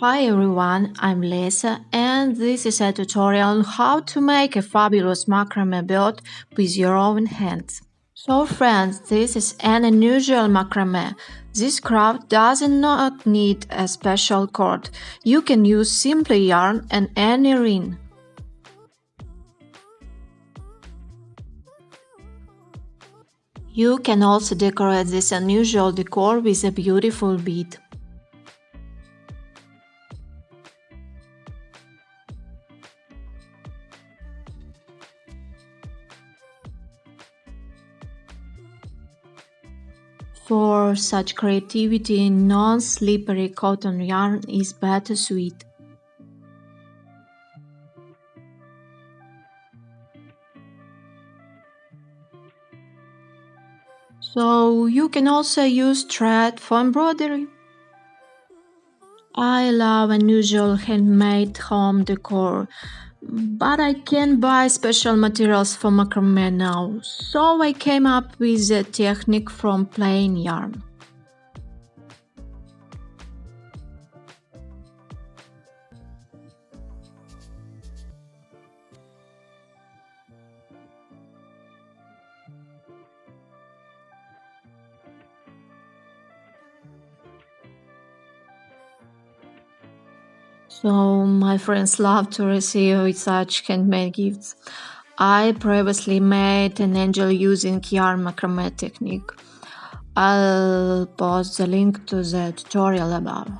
Hi everyone, I'm Lisa and this is a tutorial on how to make a fabulous macrame belt with your own hands. So friends, this is an unusual macrame. This craft does not need a special cord. You can use simply yarn and any ring. You can also decorate this unusual decor with a beautiful bead. For such creativity, non-slippery cotton yarn is better suited. So you can also use thread for embroidery. I love unusual handmade home decor, but I can't buy special materials for macrame now, so I came up with a technique from plain yarn. So my friends love to receive such handmade gifts. I previously made an angel using yarn macrame technique. I'll post the link to the tutorial above.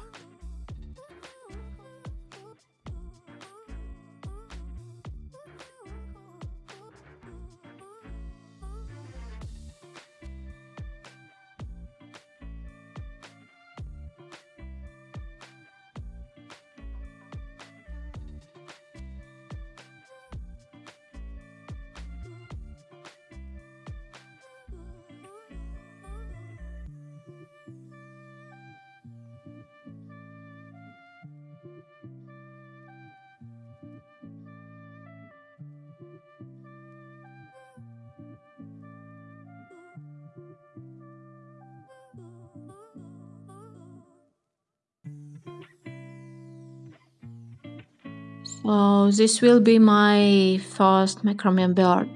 So this will be my first macrame belt.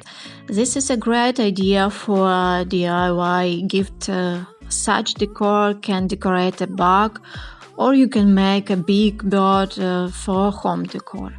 This is a great idea for a DIY gift. Uh, such decor can decorate a bag or you can make a big bird uh, for home decor.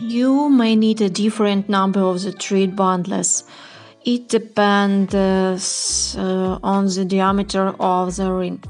You may need a different number of the thread bundles. It depends uh, on the diameter of the ring.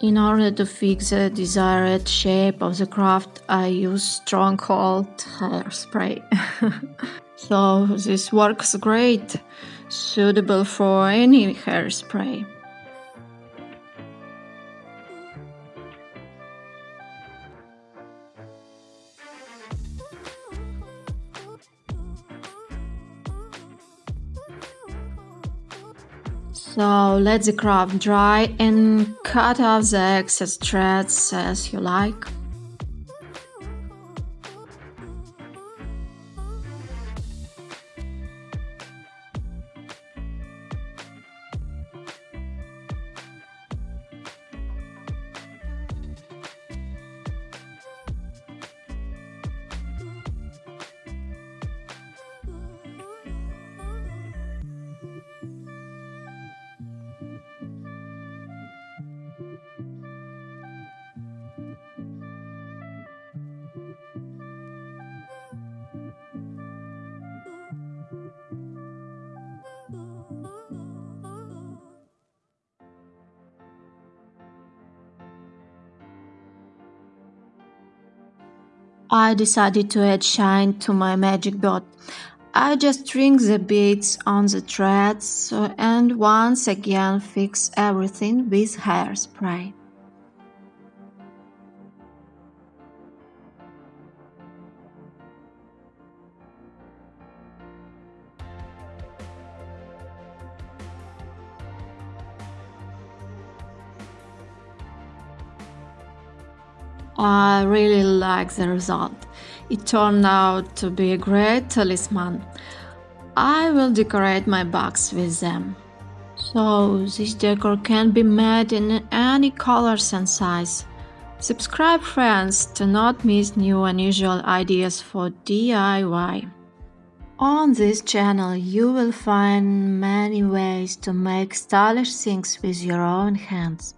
In order to fix the desired shape of the craft, I use Stronghold hairspray. so this works great, suitable for any hairspray. So let the craft dry and cut off the excess threads as you like. I decided to add shine to my magic dot. I just string the beads on the threads and once again fix everything with hairspray. I really like the result. It turned out to be a great talisman. I will decorate my box with them. So this decor can be made in any colors and size. Subscribe friends to not miss new unusual ideas for DIY. On this channel you will find many ways to make stylish things with your own hands.